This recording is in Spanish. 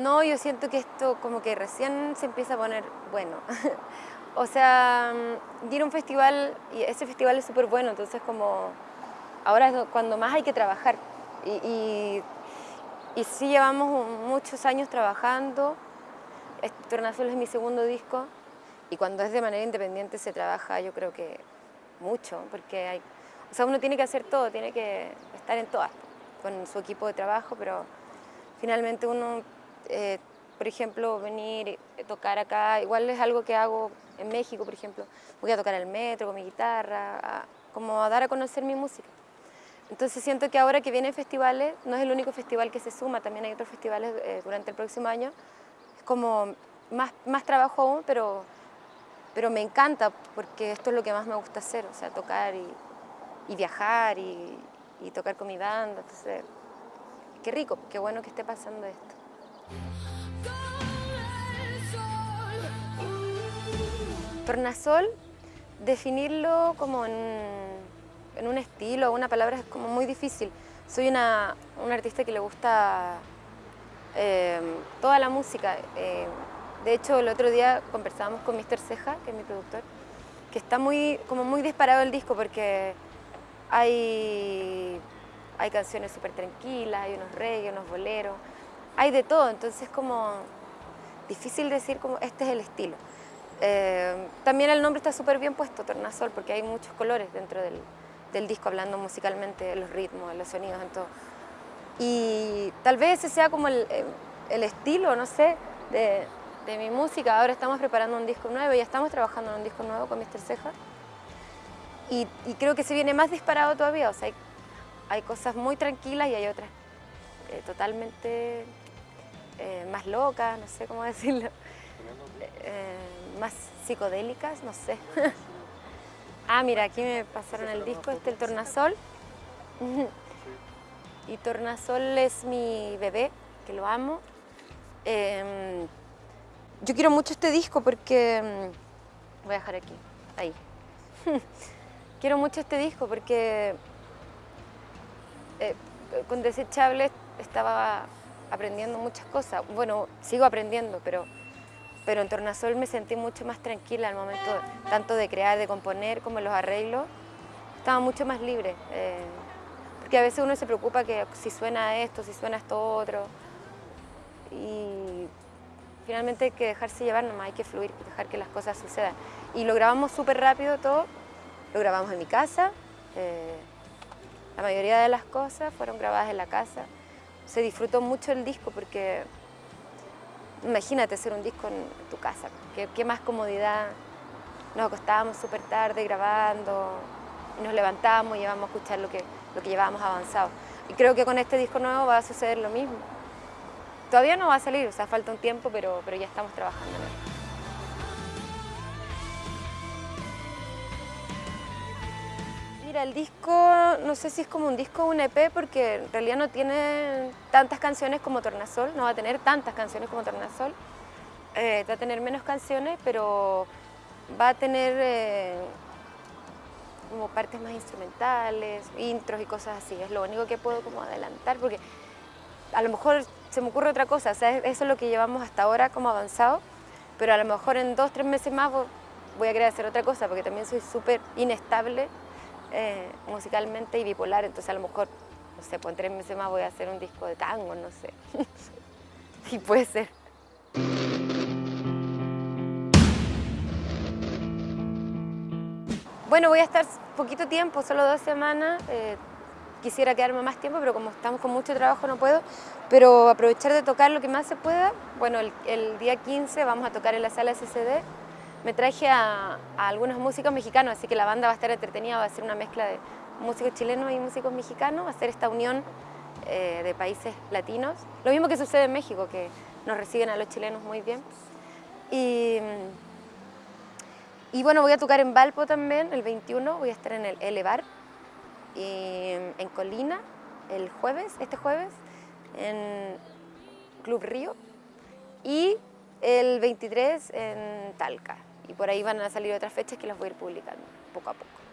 No, yo siento que esto como que recién se empieza a poner bueno. o sea, mm, ir a un festival, y ese festival es súper bueno, entonces como ahora es cuando más hay que trabajar. Y, y, y sí llevamos muchos años trabajando, Tornasol es mi segundo disco, y cuando es de manera independiente se trabaja yo creo que mucho, porque hay, o sea, uno tiene que hacer todo, tiene que estar en todas, con su equipo de trabajo, pero finalmente uno eh, por ejemplo, venir, a tocar acá, igual es algo que hago en México, por ejemplo, voy a tocar el metro con mi guitarra, como a dar a conocer mi música. Entonces siento que ahora que vienen festivales, no es el único festival que se suma, también hay otros festivales eh, durante el próximo año, es como más, más trabajo aún, pero, pero me encanta porque esto es lo que más me gusta hacer, o sea, tocar y, y viajar y, y tocar con mi banda, entonces, qué rico, qué bueno que esté pasando esto. Tornasol, definirlo como en, un estilo una palabra es como muy difícil. Soy una, artista que le gusta eh, toda la música. Eh, de hecho, el otro día conversábamos con Mr. Ceja, que es mi productor, que está muy, como muy disparado el disco porque hay, hay canciones súper tranquilas, hay unos reggae, unos boleros, hay de todo, entonces es como difícil decir como este es el estilo. Eh, también el nombre está súper bien puesto, Tornasol, porque hay muchos colores dentro del, disco, hablando musicalmente, los ritmos, los sonidos, en todo. Y tal vez ese sea como el, estilo, no sé, de, mi música. Ahora estamos preparando un disco nuevo, ya estamos trabajando en un disco nuevo con Mr. Ceja. Y, creo que se viene más disparado todavía, o sea, hay, cosas muy tranquilas y hay otras eh, totalmente eh, más locas, no sé cómo decirlo más psicodélicas, no sé. ah, mira, aquí me pasaron el disco, este el Tornasol. y Tornasol es mi bebé, que lo amo. Em, yo quiero mucho este disco porque... Em, voy a dejar aquí, ahí. quiero mucho este disco porque eh, con Desechable estaba aprendiendo muchas cosas. Bueno, sigo aprendiendo, pero pero en Tornasol me sentí mucho más tranquila al momento tanto de crear, de componer, como los arreglos. Estaba mucho más libre, eh, porque a veces uno se preocupa que si suena esto, si suena esto otro, y finalmente hay que dejarse llevar nomás, hay que fluir, dejar que las cosas sucedan. Y lo grabamos súper rápido todo, lo grabamos en mi casa, eh, la mayoría de las cosas fueron grabadas en la casa. Se disfrutó mucho el disco porque Imagínate hacer un disco en tu casa, qué, más comodidad. Nos acostábamos súper tarde grabando, y nos levantábamos y íbamos a escuchar lo que, lo que llevábamos avanzado. Y creo que con este disco nuevo va a suceder lo mismo. Todavía no va a salir, o sea, falta un tiempo, pero, pero ya estamos trabajando. Mira, el disco, no sé si es como un disco o un EP, porque en realidad no tiene tantas canciones como Tornasol, no va a tener tantas canciones como Tornasol. Eh, va a tener menos canciones, pero va a tener eh, como partes más instrumentales, intros y cosas así. Es lo único que puedo como adelantar, porque a lo mejor se me ocurre otra cosa, o sea, eso es lo que llevamos hasta ahora como avanzado, pero a lo mejor en dos, tres meses más voy a querer hacer otra cosa, porque también soy súper inestable eh, musicalmente y bipolar, entonces a lo mejor, no sé, en tres meses más voy a hacer un disco de tango, no sé. y puede ser. Bueno, voy a estar poquito tiempo, solo dos semanas. Eh, quisiera quedarme más tiempo, pero como estamos con mucho trabajo no puedo. Pero aprovechar de tocar lo que más se pueda. Bueno, el, el día 15 vamos a tocar en la sala SCD me traje a, algunos músicos mexicanos, así que la banda va a estar entretenida, va a ser una mezcla de músicos chilenos y músicos mexicanos, va a ser esta unión eh, de países latinos. Lo mismo que sucede en México, que nos reciben a los chilenos muy bien. Y, bueno, voy a tocar en Valpo también, el 21, voy a estar en el Elevar, y en Colina, el jueves, este jueves, en Club Río, y el 23 en Talca y por ahí van a salir otras fechas que las voy a ir publicando poco a poco.